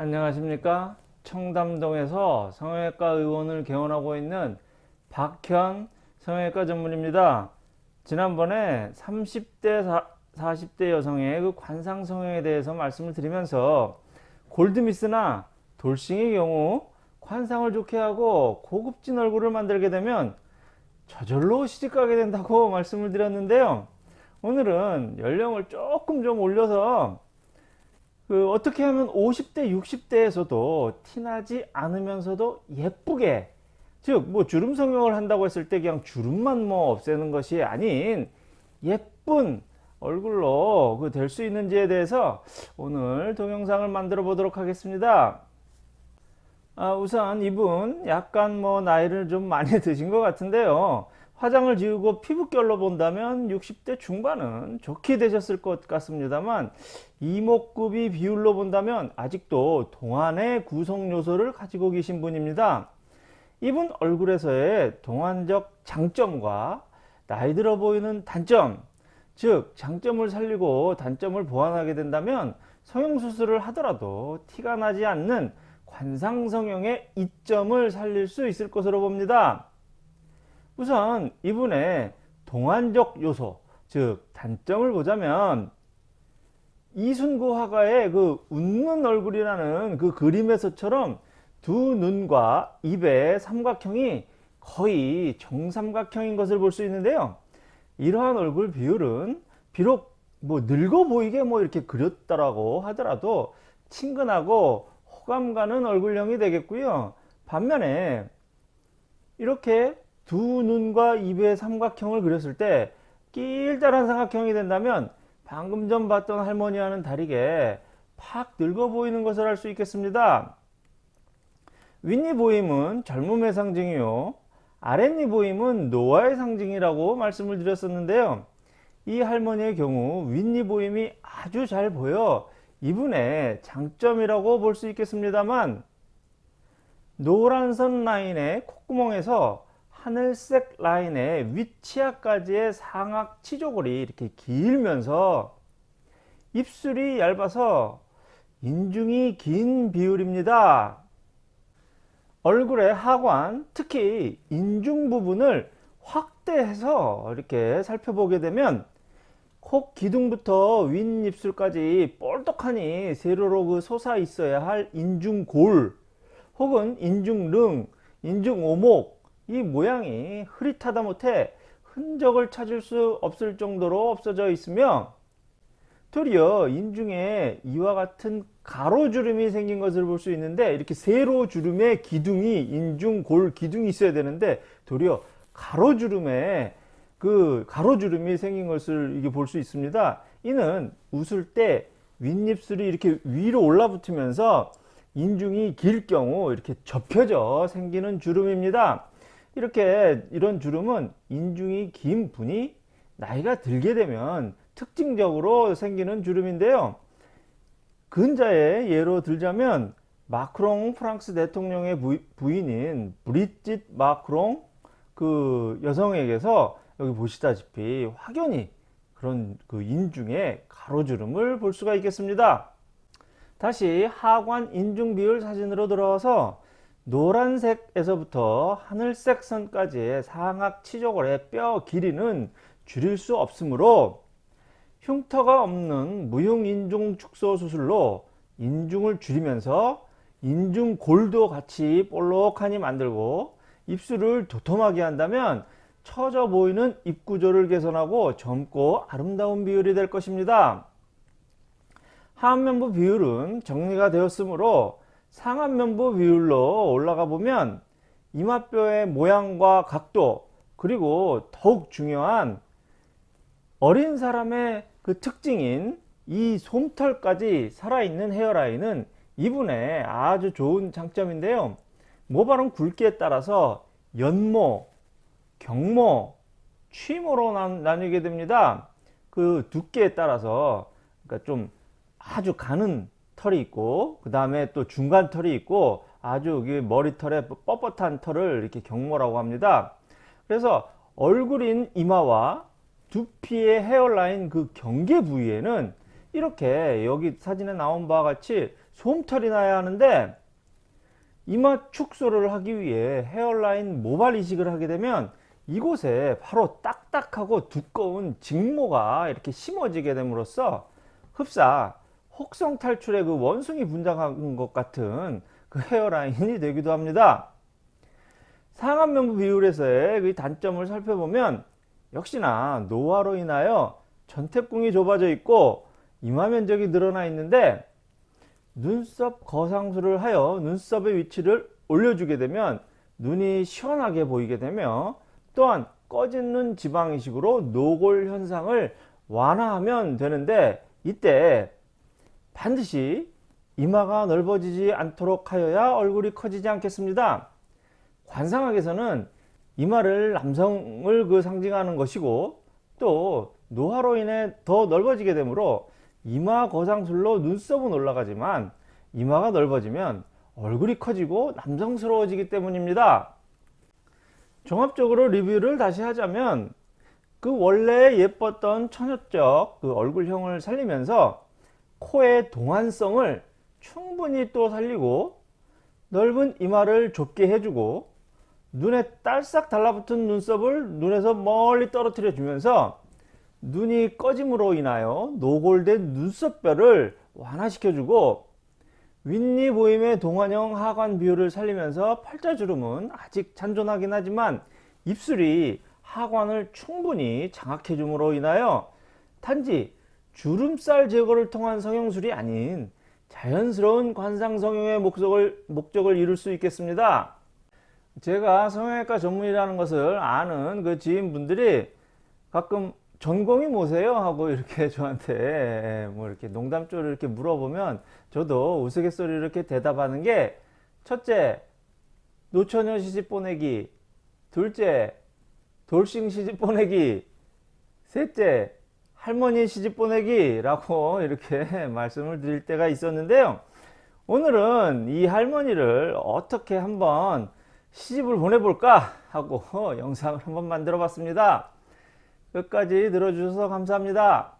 안녕하십니까? 청담동에서 성형외과 의원을 개원하고 있는 박현 성형외과 전문입니다. 지난번에 30대 40대 여성의 그 관상 성형에 대해서 말씀을 드리면서 골드미스나 돌싱의 경우 관상을 좋게 하고 고급진 얼굴을 만들게 되면 저절로 시집가게 된다고 말씀을 드렸는데요. 오늘은 연령을 조금 좀 올려서 그 어떻게 하면 50대 60대에서도 티나지 않으면서도 예쁘게 즉 뭐 주름 성형을 한다고 했을 때 그냥 주름만 뭐 없애는 것이 아닌 예쁜 얼굴로 그 될 수 있는지에 대해서 오늘 동영상을 만들어 보도록 하겠습니다. 아, 우선 이분 약간 뭐 나이를 좀 많이 드신 것 같은데요 화장을 지우고 피부결로 본다면 60대 중반은 좋게 되셨을 것 같습니다만 이목구비 비율로 본다면 아직도 동안의 구성 요소를 가지고 계신 분입니다. 이분 얼굴에서의 동안적 장점과 나이 들어 보이는 단점 즉 장점을 살리고 단점을 보완하게 된다면 성형수술을 하더라도 티가 나지 않는 관상성형의 이점을 살릴 수 있을 것으로 봅니다. 우선 이분의 동안적 요소 즉 단점을 보자면 이순구 화가의 그 웃는 얼굴이라는 그 그림에서처럼 두 눈과 입의 삼각형이 거의 정삼각형인 것을 볼 수 있는데요. 이러한 얼굴 비율은 비록 뭐 늙어 보이게 뭐 이렇게 그렸다라고 하더라도 친근하고 호감 가는 얼굴형이 되겠고요. 반면에 이렇게 두 눈과 입의 삼각형을 그렸을 때 길다란 삼각형이 된다면 방금 전 봤던 할머니와는 다르게 팍 늙어 보이는 것을 알 수 있겠습니다. 윗니 보임은 젊음의 상징이요. 아랫니 보임은 노화의 상징이라고 말씀을 드렸었는데요. 이 할머니의 경우 윗니 보임이 아주 잘 보여 이분의 장점이라고 볼 수 있겠습니다만 노란 선 라인의 콧구멍에서 하늘색 라인의 윗치아까지의 상악 치조골이 이렇게 길면서 입술이 얇아서 인중이 긴 비율입니다. 얼굴의 하관, 특히 인중 부분을 확대해서 이렇게 살펴보게 되면 코 기둥부터 윗입술까지 뻘떡하니 세로로 그 솟아 있어야 할 인중골 혹은 인중릉, 인중오목 이 모양이 흐릿하다 못해 흔적을 찾을 수 없을 정도로 없어져 있으며 도리어 인중에 이와 같은 가로주름이 생긴 것을 볼 수 있는데 이렇게 세로주름의 기둥이 인중 골 기둥이 있어야 되는데 도리어 가로주름에 그 가로주름이 생긴 것을 이게 볼 수 있습니다. 이는 웃을 때 윗입술이 이렇게 위로 올라붙으면서 인중이 길 경우 이렇게 접혀져 생기는 주름입니다. 이렇게 이런 주름은 인중이 긴 분이 나이가 들게 되면 특징적으로 생기는 주름인데요. 근자의 예로 들자면 마크롱 프랑스 대통령의 부인인 브리짓 마크롱 그 여성에게서 여기 보시다시피 확연히 그런 그 인중의 가로주름을 볼 수가 있겠습니다. 다시 하관 인중 비율 사진으로 들어와서 노란색에서부터 하늘색 선까지의 상악 치조골의 뼈 길이는 줄일 수 없으므로 흉터가 없는 무흉인중 축소 수술로 인중을 줄이면서 인중골도 같이 볼록하니 만들고 입술을 도톰하게 한다면 처져 보이는 입구조를 개선하고 젊고 아름다운 비율이 될 것입니다. 하안면부 비율은 정리가 되었으므로 상안면부 비율로 올라가 보면 이마뼈의 모양과 각도 그리고 더욱 중요한 어린 사람의 그 특징인 이 솜털까지 살아있는 헤어라인은 이분의 아주 좋은 장점인데요. 모발은 굵기에 따라서 연모, 경모, 취모로 나 뉘게 됩니다. 그 두께에 따라서 그러니까 좀 아주 가는 털이 있고 그 다음에 또 중간 털이 있고 아주 머리털에 뻣뻣한 털을 이렇게 경모라고 합니다. 그래서 얼굴인 이마와 두피의 헤어라인 그 경계 부위에는 이렇게 여기 사진에 나온 바와 같이 솜털이 나야 하는데 이마 축소를 하기 위해 헤어라인 모발 이식을 하게 되면 이곳에 바로 딱딱하고 두꺼운 직모가 이렇게 심어지게 됨으로써 흡사 혹성 탈출의 그 원숭이 분장한 것 같은 그 헤어라인이 되기도 합니다. 상안면부 비율에서의 그 단점을 살펴보면 역시나 노화로 인하여 전태궁이 좁아져 있고 이마 면적이 늘어나 있는데 눈썹 거상술을 하여 눈썹의 위치를 올려주게 되면 눈이 시원하게 보이게 되며 또한 꺼진 눈 지방 이식으로 노골 현상을 완화하면 되는데 이때 반드시 이마가 넓어지지 않도록 하여야 얼굴이 커지지 않겠습니다. 관상학에서는 이마를 남성을 그 상징하는 것이고 또 노화로 인해 더 넓어지게 되므로 이마 거상술로 눈썹은 올라가지만 이마가 넓어지면 얼굴이 커지고 남성스러워지기 때문입니다. 종합적으로 리뷰를 다시 하자면 그 원래 예뻤던 처녀적 그 얼굴형을 살리면서 코의 동안성을 충분히 또 살리고 넓은 이마를 좁게 해주고 눈에 딸싹 달라붙은 눈썹을 눈에서 멀리 떨어뜨려 주면서 눈이 꺼짐으로 인하여 노골된 눈썹뼈를 완화시켜주고 윗니 보임의 동안형 하관 비율을 살리면서 팔자주름은 아직 잔존하긴 하지만 입술이 하관을 충분히 장악해 줌으로 인하여 단지 주름살 제거를 통한 성형술이 아닌 자연스러운 관상 성형의 목적을, 목적을 이룰 수 있겠습니다. 제가 성형외과 전문이라는 것을 아는 그 지인분들이 가끔 전공이 뭐세요? 하고 이렇게 저한테 뭐 이렇게 농담조를 이렇게 물어보면 저도 우스갯소리 이렇게 대답하는 게 첫째 노처녀 시집 보내기 둘째 돌싱 시집 보내기 셋째 할머니 시집 보내기 라고 이렇게 말씀을 드릴 때가 있었는데요 오늘은 이 할머니를 어떻게 한번 시집을 보내볼까 하고 영상을 한번 만들어 봤습니다 끝까지 들어주셔서 감사합니다.